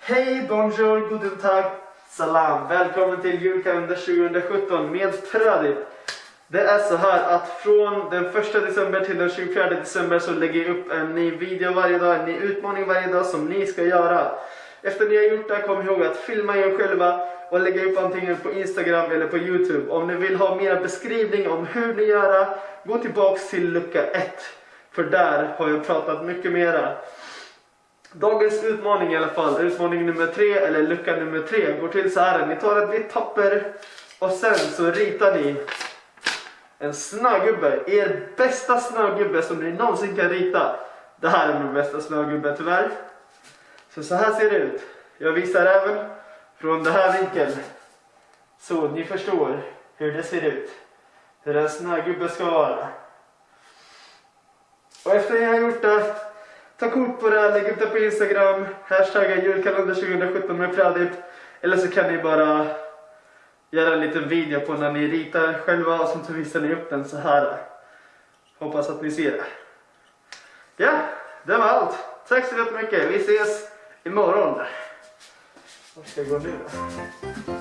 Hej, bonjour, guten tag, salam. Välkommen till julkalender 2017 med Pradip. Det är så här att från den 1 december till den 24 december så lägger jag upp en ny video varje dag, en ny utmaning varje dag som ni ska göra. Efter ni har gjort det, kom ihåg att filma er själva och lägga upp antingen på Instagram eller på Youtube. Om ni vill ha mer beskrivning om hur ni gör, gå tillbaks till lucka 1. För där har jag pratat mycket mera. Dagens utmaning i alla fall, utmaning nummer 3 eller lucka nummer 3, går till så här. Ni tar ett vitt papper och sen så ritar ni en snögubbe. Er bästa snögubbe som ni någonsin kan rita. Det här är min bästa snögubbe tyvärr. Så så här ser det ut. Jag visar även från den här vinkeln. Så ni förstår hur det ser ut. Hur en snögubbe ska vara. Och efter jag har gjort det, ta kort på det, lägg upp det på Instagram, hashtagga julkalender 2017 med Pradip. Eller så kan ni bara göra en liten video på när ni ritar själva och så visar ni upp den så här. Hoppas att ni ser det. Ja, det var allt. Tack så jättemycket. Vi ses imorgon. Var ska jag gå nu då?